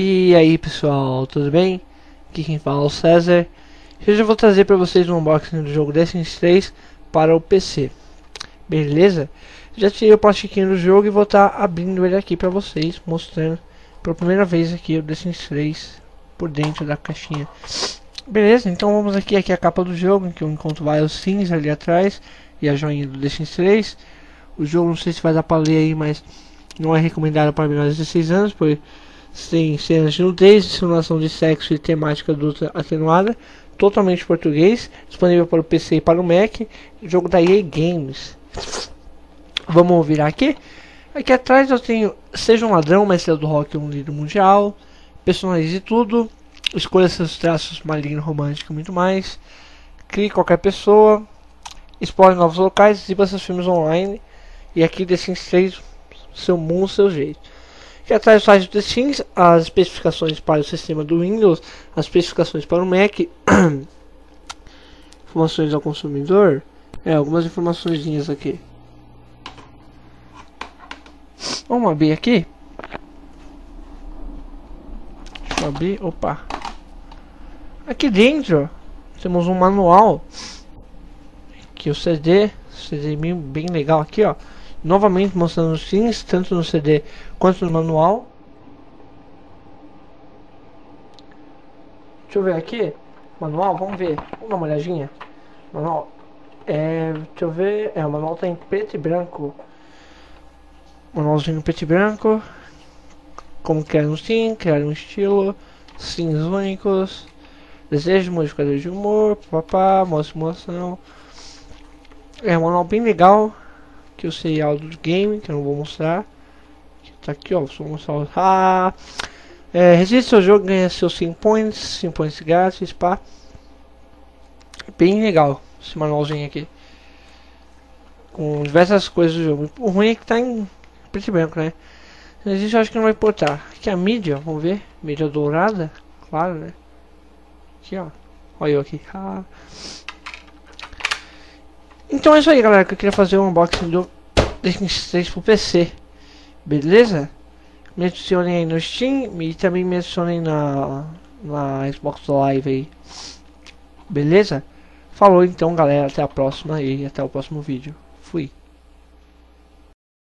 E aí pessoal, tudo bem? Aqui quem fala é o César. Hoje eu vou trazer para vocês um unboxing do jogo Sims 3 para o PC Beleza? Já tirei o plastiquinho do jogo e vou estar tá abrindo ele aqui para vocês Mostrando pela primeira vez aqui o Sims 3 por dentro da caixinha. Beleza, então vamos aqui, aqui a capa do jogo Em que eu encontro vários sims ali atrás E a joinha do Sims 3 O jogo não sei se vai dar para ler aí, mas não é recomendado para menores de 16 anos, pois tem cenas de nudez, simulação de sexo e temática adulta atenuada, totalmente português, disponível para o PC e para o Mac, jogo da EA Games. Vamos virar aqui. Aqui atrás eu tenho Seja um Ladrão, Mestre do Rock, um líder mundial, personalize tudo, escolha seus traços maligno, romântico e muito mais, crie qualquer pessoa, explore novos locais, exiba seus filmes online, e aqui The Sims 3 seu mundo, seu jeito. Aqui atrás do site do Sims, as especificações para o sistema do Windows, as especificações para o Mac, informações ao consumidor, é, algumas informações aqui. Vamos abrir aqui. Deixa eu abrir, opa. Aqui dentro temos um manual. Aqui o CD, CD bem legal aqui, ó novamente mostrando os sims, tanto no CD quanto no manual. Deixa eu ver aqui, manual, vamos ver, vamos dar uma olhadinha. Manual, é, deixa eu ver, é, o manual tá em preto e branco. Manualzinho preto e branco. Como criar um sim, criar um estilo, sims únicos, desejo, modificador de humor, papá, modo simulação. É um manual bem legal que o serial do game, que eu não vou mostrar. Tá aqui, ó, vou mostrar. Ah, é, resiste ao jogo, ganha seus 5 points, 5 points grátis, pá. Bem legal esse manualzinho aqui. Com diversas coisas do jogo. O ruim é que tá em preto e branco, né? Isso eu acho que não vai importar. Aqui a mídia, vamos ver. Mídia dourada, claro, né? Aqui, ó. Olha eu aqui. Ah. Então é isso aí, galera, que eu queria fazer um unboxing do Destiny 3 pro PC. Beleza? Me adicionem aí no Steam e também me adicionem na, na Xbox Live aí. Beleza? Falou então, galera. Até a próxima e até o próximo vídeo. Fui.